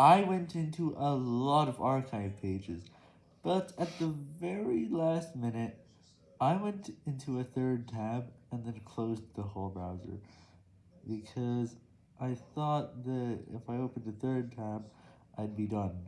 I went into a lot of archive pages, but at the very last minute, I went into a third tab and then closed the whole browser, because I thought that if I opened a third tab, I'd be done.